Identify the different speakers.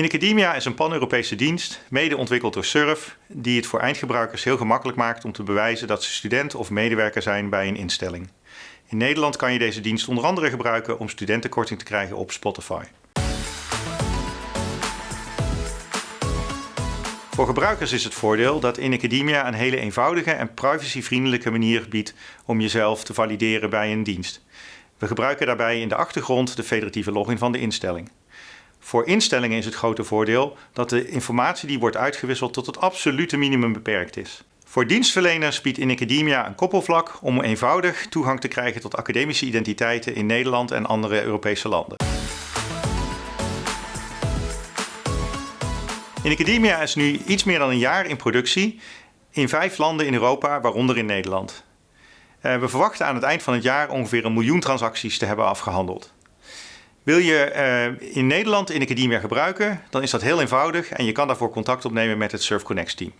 Speaker 1: In Academia is een pan-Europese dienst, mede ontwikkeld door SURF, die het voor eindgebruikers heel gemakkelijk maakt om te bewijzen dat ze student of medewerker zijn bij een instelling. In Nederland kan je deze dienst onder andere gebruiken om studentenkorting te krijgen op Spotify. Voor gebruikers is het voordeel dat in Academia een hele eenvoudige en privacyvriendelijke manier biedt om jezelf te valideren bij een dienst. We gebruiken daarbij in de achtergrond de federatieve login van de instelling. Voor instellingen is het grote voordeel dat de informatie die wordt uitgewisseld tot het absolute minimum beperkt is. Voor dienstverleners biedt in Academia een koppelvlak om eenvoudig toegang te krijgen tot academische identiteiten in Nederland en andere Europese landen. In Academia is nu iets meer dan een jaar in productie in vijf landen in Europa, waaronder in Nederland. Eh, we verwachten aan het eind van het jaar ongeveer een miljoen transacties te hebben afgehandeld. Wil je eh, in Nederland in Academia gebruiken, dan is dat heel eenvoudig en je kan daarvoor contact opnemen met het SurfConnect team.